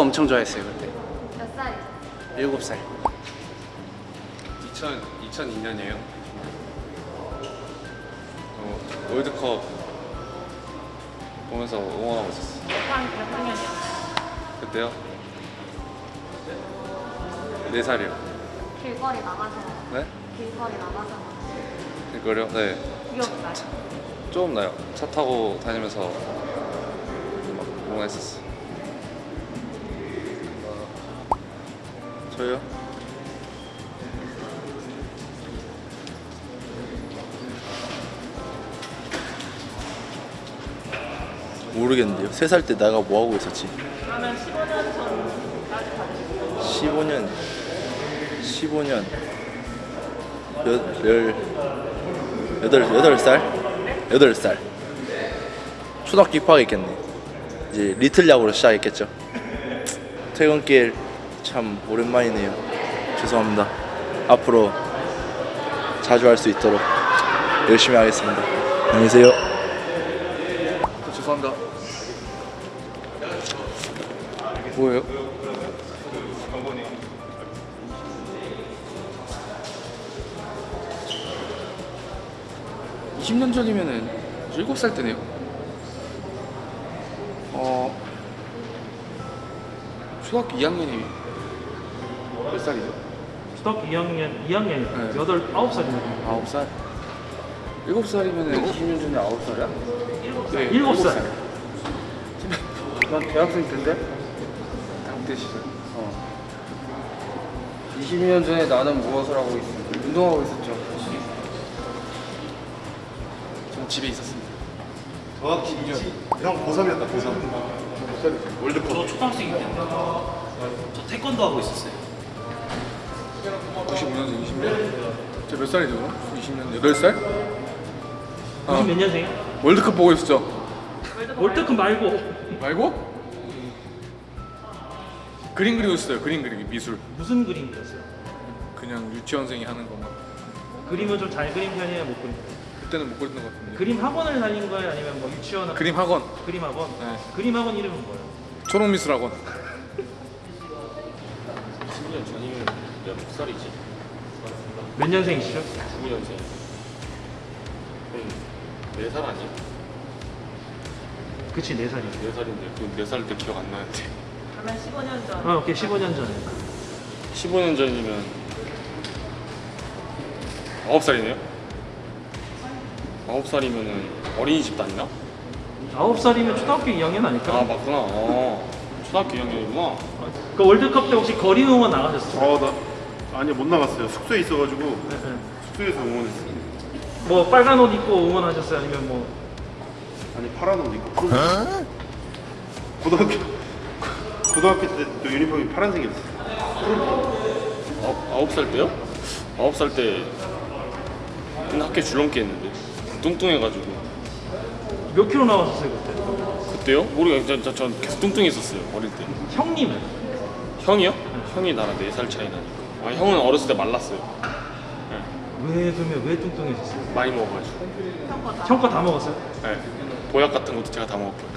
축구 엄청 좋아했어요 그때 몇 살이죠? 일곱 살 2000, 2002년이에요. 어, 월드컵 보면서 응원하고 있었어요. 몇, 몇 학년이요? 그때요? 4살이요. 길거리 나가서 네? 길거리 나가서 이거요? 네. 귀엽다. 조금 나요. 차 타고 다니면서 막 응원했었어요. 저요? 모르겠는데요. 세살때 내가 뭐 하고 있었지? 그러면 15년 전까지 받으신 15년 15년 여, 열 여덟 여덟 살 여덟 살 초등학교 입학했겠네. 이제 리틀 야구로 시작했겠죠. 퇴근길 참 오랜만이네요. 죄송합니다. 앞으로 자주 할 수 있도록 열심히 하겠습니다. 안녕히 계세요. 죄송합니다. 뭐예요? 이 20년 전이면은 7살 때네요 어 초등학교 2학년이 몇 살이죠? 초등학교 2학년 2학년 네. 여덟 아홉 살이거든요. 9살 7살이면은 20년 전에 9살이야? 네, 일곱 살. 난 대학생 때인데? 당대 시절 어. 20년 전에 나는 무엇을 하고 있었지? 운동하고 있었죠. 전 집에 있었습니다 정확히 2년. 형 고3이었다, 고3. 월드컵. 저 초등학생일 때인데 저 태권도 하고 있었어요. 95년생 20년 제몇 살이죠? 20년 8살? 90몇 년생이야? 월드컵 보고 있었죠? 월드컵 말고 말고? 그림 그리고 있어요 그림 그리기 미술 무슨 그림 그렸어요? 그냥 유치원생이 하는 것만 그림을 좀 잘 그린 편이에요, 못 그린 편이에요? 그때는 못 그렸던 것 같은데 그림 학원을 다닌 거예요, 아니면 뭐 유치원 그림 학원 그림 학원? 네. 그림 학원 이름은 뭐예요? 초록미술 학원 10년 전이면 몇 살이지? 몇 년생이시죠? 9년생. 그럼 4살 아니야? 그치, 4살이요. 4살인데 그 4살 때 기억 안 나는데. 그러면 15년 전. 아, 오케이, 15년 전에. 15년 전이면 9살이네요? 9살이면은 어린이집 다니나? 9살이면 초등학교 2학년 아닐까? 아 맞구나. 어. 초등학교 2학년이구나. 그 월드컵 때 혹시 거리 응원 나가셨어요? 어, 나 아니 못 나갔어요. 숙소에 있어가지고 네, 네. 숙소에서 응원했어. 뭐 빨간 옷 입고 응원하셨어요? 아니면 뭐 아니 파란 옷 입고. 고등학교 고등학교 때 또 유니폼이 파란색이었어. 아홉, 9살 때요? 9살 때 맨날 학교 줄넘기 했는데 뚱뚱해가지고 몇 킬로 나왔었어요 그때? 그때요? 모르겠어요. 전, 전 계속 뚱뚱했었어요 어릴 때. 형님은? 형이요? 형이 나랑 4살 차이 나니까. 아 형은 어렸을 때 말랐어요. 왜 그러면 왜 뚱뚱해졌어요? 많이 먹어가지고. 형거 다 먹었어요? 네. 보약 같은 것도 제가 다 먹었고요.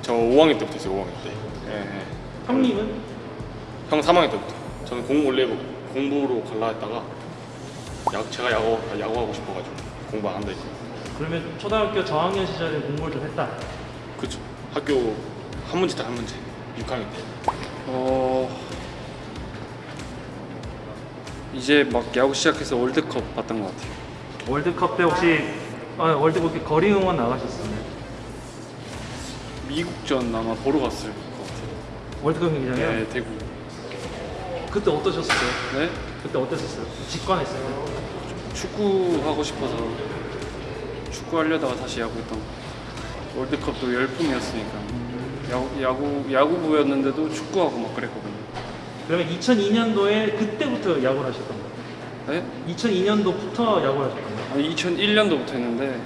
저 5학년 때부터 했어요, 5학년 때. 예, 예. 형님은? 형 3학년 때부터. 저는 공 원래 뭐 공부로 갈라 했다가 야, 제가 야구, 야구하고 싶어가지고 공부 안 한다 했고. 그러면 초등학교 저학년 시절에 공부를 좀 했다 그쵸. 학교 한 문제 딱한 문제. 6학년 때. 어 이제 막 야구 시작해서 월드컵 봤던 것 같아요. 월드컵 때 혹시 아, 월드컵 거리 응원 나가셨어요? 미국전 아마 보러 갔을 것 같아요. 월드컵 경기장이요? 네, 대구. 그때 어떠셨어요? 네, 그때 어땠었어요? 직관했어요? 축구 하고 싶어서 축구 하려다가 다시 야구 했던 것 같아요. 월드컵도 열풍이었으니까 야구, 야구 야구부였는데도 축구하고 막 그랬거든요. 그러면 2002년도에 그때부터 야구를 하셨던 거예요? 네? 2002년도부터 야구를 하셨던 거예요? 아니 2001년도부터 했는데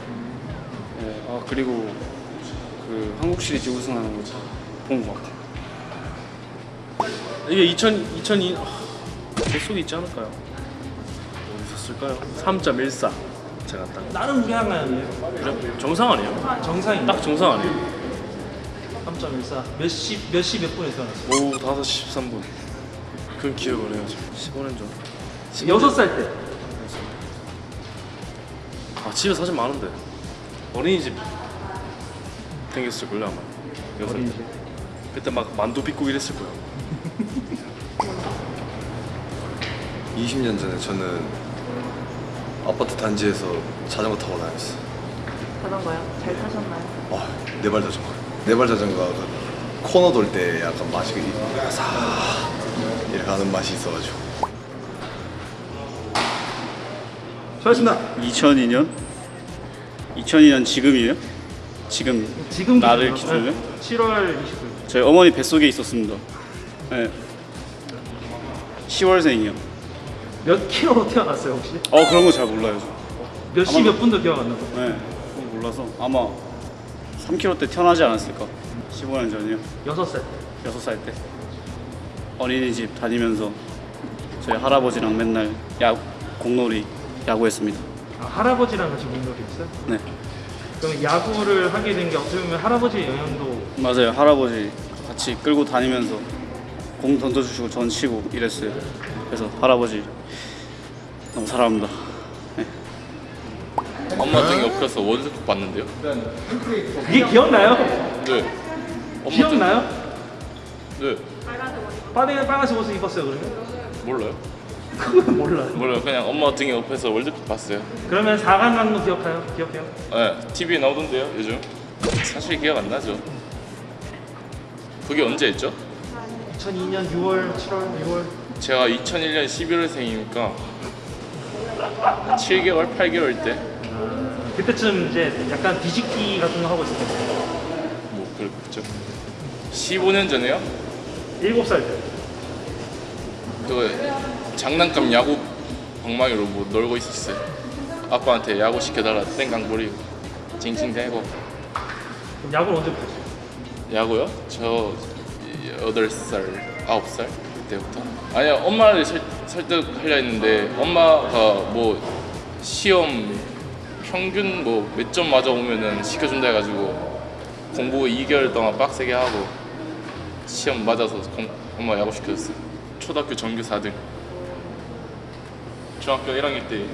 네, 아 그리고 그 한국 시리즈 우승하는 거 본 것 같아요. 이게 2000 2002 제 속에 있지 않을까요? 어디 있었을까요? 3.14 제가 딱 나름 우량한 아니에요? 정상 아니에요? 정상이 딱 정상 아니에요? 3.14. 몇 시, 몇 시 몇 분에 태어났어요? 오후 5시 13분. 그 기억을 해요 지금. 15년 전. 6살 때. 아 집에 사진 많은데. 어린이집 댕겼을걸요 아마. 여섯 때. 어린이집. 그때 막 만두 빚고 이랬을 거예요. 20년 전에 저는 아파트 단지에서 자전거 타고 다녔어요. 자전거요? 잘 타셨나요? 아, 네발 자전거. 네발 자전거가 그 코너 돌 때 약간 맛이 사 이렇게 하는 맛이 있어가지고. 수고하셨습니다. 2002년? 2002년 지금이에요? 지금 지금 나를 기준으로? 기준으로? 네, 7월 29일. 저희 어머니 뱃속에 있었습니다. 네. 10월생이요. 몇 킬로로 태어났어요 혹시? 어 그런 거 잘 몰라요. 저. 몇시 몇 분도 기억 안 나고. 네. 그건 몰라서 아마 3kg 때 태어나지 않았을까? 15년 전이요. 6살. 6살 때 어린이집 다니면서 저희 할아버지랑 맨날 야 공놀이 야구했습니다. 아, 할아버지랑 같이 공놀이 했어요? 네. 그럼 야구를 하게 된 게 어떻게 보면 할아버지의 영향도 맞아요. 할아버지 같이 끌고 다니면서 공 던져주시고 전 치고 이랬어요. 그래서 할아버지 너무 사랑합니다. 네. 엄마 등에 엎혀서 월드컵 봤는데요. 그게 기억나요? 네. 기억나요? 빨간 빨간색 옷을 입었어요 그러면? 몰라요. 그건 몰라요. 몰라요. 그냥 엄마 등에 엎혀서 월드컵 봤어요. 그러면 4강 강도 기억해요? 기억해요? 네. TV에 나오던데요 요즘. 사실 기억 안 나죠. 그게 언제였죠? 2002년 6월, 7월, 6월. 제가 2001년 11월생이니까 7개월, 8개월 때 그때쯤 이제 약간 뒤집기 같은 거 하고 때. 뭐 그랬죠. 15년 전에요. 7살 때. 그 장난감 야구 방망이로 뭐 놀고 있었어요. 아빠한테 야구 시켜달라 땡강 부리고 징징대고 그럼 야구는 언제 보셨어요? 야구요? 저 8살, 9살 그때부터 아니야 엄마를 설, 설득하려 했는데 엄마가 뭐 시험 평균 뭐 몇 점 맞아 오면은 시켜준다 해가지고 공부 2개월 동안 빡세게 하고 시험 맞아서 공- 엄마 야구 시켜줬어요. 초등학교 전교 4등. 중학교 1학년 때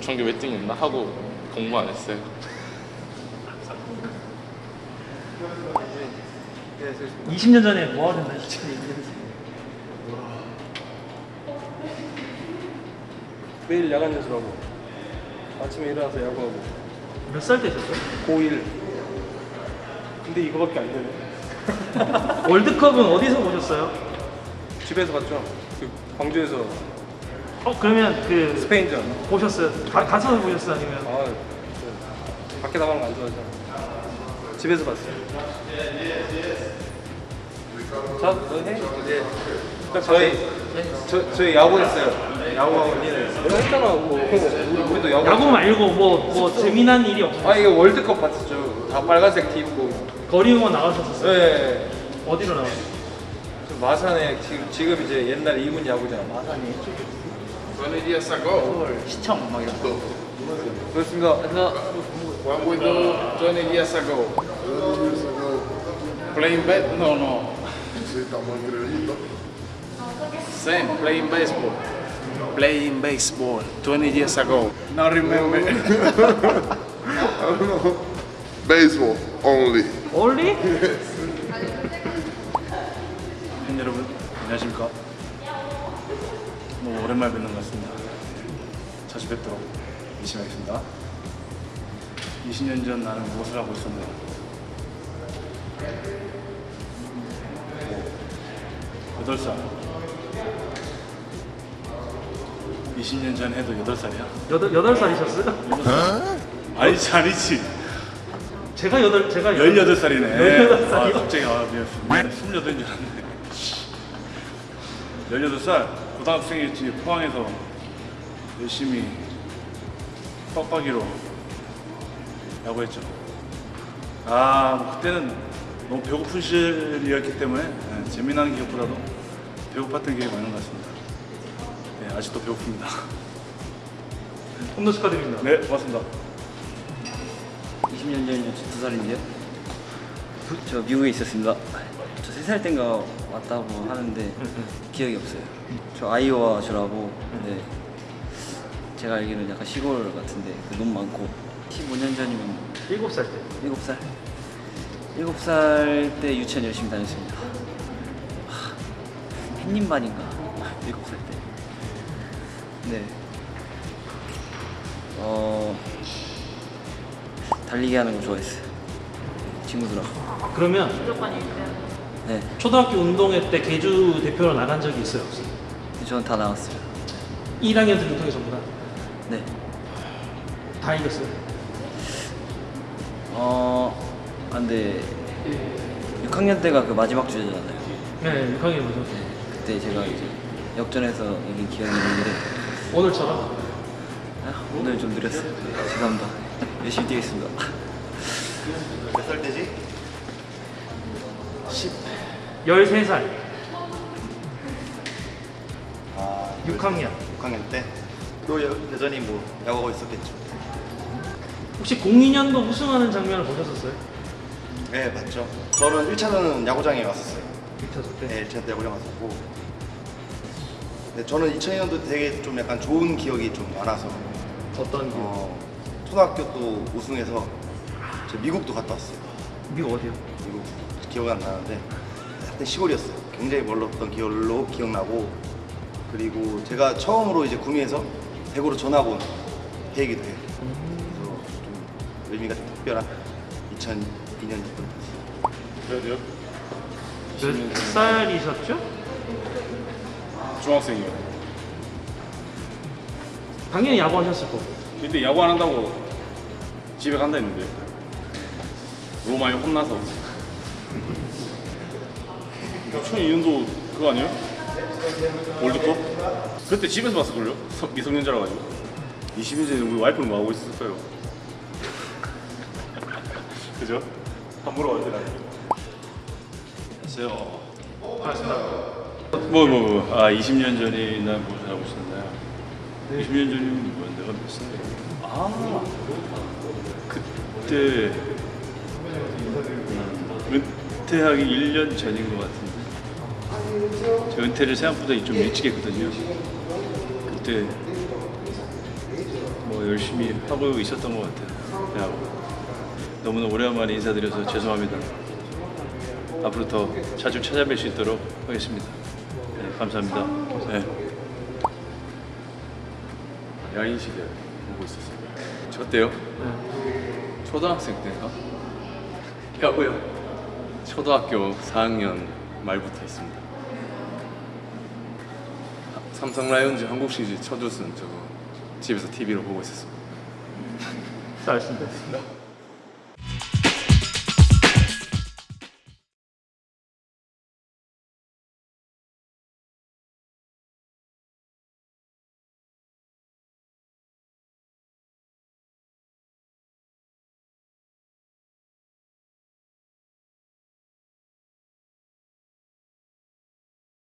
전교 몇 등이었나? 하고 공부 안 했어요. 20년 전에 뭐 하셨나? 진짜 매일 야간 연습하고 아침에 일어나서 야구하고. 몇 살 때셨어요? 고1 근데 이거밖에 안 되네 월드컵은 어디서 보셨어요? 집에서 봤죠. 그 광주에서. 어 그러면 그 스페인전. 보셨어요? 가, 가서 보셨어요 아니면? 아 저, 밖에 나가는 거 안 좋아하죠 집에서 봤어요. 자, 너 해? 이제 저희 저 저희 야구 했어요. 야구하고 니는 내가 했잖아 뭐. 우리, 우리도 야구 야구 말고 뭐 뭐 재미난 일이 없어요? 아 이게 월드컵 봤었죠. 다 빨간색 티 입고 거리 응원 나가셨었어요? 네 어디로 나가셨어요? 저 마산에 지금 지금 이제 옛날 이군 야구장 마산이 시청 막 이런 거 그렇습니다 What we do 20 years ago? Playing bet? No, no. Same, playing baseball. Playing baseball 20 years ago. Now remember. Baseball only. 팬 여러분 안녕하십니까? 뭐 오랜만에 뵙는 것 같습니다. 자주 뵙도록 열심히 하겠습니다. 20년 전 나는 무엇을 하고 있었나요? 뭐, 8살 20년 전 해도 8살이야? 여덟 여덟 살이셨어요? 아니지 아니지 제가 여덟 제가 18살이네. 18살이요? 아 갑자기 아 미안 미안해 28인 줄 알았네 18살. 고등학생이었지 포항에서 열심히 빡빡이로 야구했죠. 아 뭐 그때는 너무 배고픈 시절이었기 때문에 네, 재미나는 기억보다도 배고팠던 기억이 많은 것 같습니다. 네, 아직도 배고픕니다. 홈런 축하드립니다. 네 고맙습니다 20년 전이면 2살인데요. 저 미국에 있었습니다. 저 세 살 땐가 왔다고 하는데 기억이 없어요. 저 아이오와 주라고 근데 제가 알기로는 약간 시골 같은데 그 너무 많고 15년 전이면 7살 때. 7살? 7살 때 유치원 열심히 다녔습니다. 하, 햇님반인가? 7살 때. 네. 어 달리기 하는 거 좋아했어요. 친구들하고. 그러면 무조건 1등. 네. 초등학교 운동회 때 개주 대표로 나간 적이 있어요, 없어요? 저는 다 나왔어요. 1학년 들부터 전부 다. 네. 다 이겼어요. 어, 안돼. 6학년 때가 그 마지막 주제잖아요. 네, 6학년 먼저. 그때 제가 이제 역전해서 이긴 기억이 있는데 오늘처럼? 아, 오늘 좀 느렸어요. 죄송합니다. 열심히 뛰겠습니다. 몇 살 때지? 13살. 아 6학년. 6학년 때? 또 여, 여전히 뭐 야구하고 있었겠죠 혹시 02년도 우승하는 장면을 보셨었어요? 네 맞죠 저는 1차는 야구장에 왔었어요 1차전 때? 네 1차 때 야구장 왔었고 네, 저는 2002년도 되게 좀 약간 좋은 기억이 좀 많아서 어떤 기억? 어, 초등학교 또 우승해서 저 미국도 갔다 왔어요 미국 어디요? 미국 기억이 안 나는데 하여튼 시골이었어요. 굉장히 멀었던 기억로 기억나고 그리고 제가 처음으로 이제 구미에서 대구로 전학 온 해이기도 해요. 그래서 좀 의미가 좀 특별한 2002년이었던 것 같아요. 몇 살이셨죠? 중학생이요. 당연히 야구하셨을 거고. 근데 야구 안 한다고 집에 간다 했는데 많이 혼나서 2002년도 그거 아니에요? 월드컵? 그때 집에서 봤을걸요? 서- 미성년자라 가지고 20년 전에 우리 와이프는 뭐 하고 있었을 거예요 그죠? 함부로 가지 안녕하세요. 반갑습니다. 뭐, 뭐, 뭐. 아, 20년 전이나 무엇을 하고 있었나요? 20년 전이면 뭐야? 내가 몇 살이야? 아, 그때 음, 은퇴하기 1년 전인 것 같은데. 저 은퇴를 생각보다 좀 일찍 했거든요. 그때 뭐 열심히 하고 있었던 것 같아요. 너무나 오랜만에 인사드려서 죄송합니다. 앞으로 더 자주 찾아뵐 수 있도록 하겠습니다. 네, 감사합니다. 네. 야인 시대 보고 있었어요 저 때요? 초등학생 때인가? 야구요? 초등학교 4학년 말부터 했습니다 삼성 라이온즈 한국 시리즈 첫 우승 저거 집에서 TV로 보고 있었습니다 잘했습니다.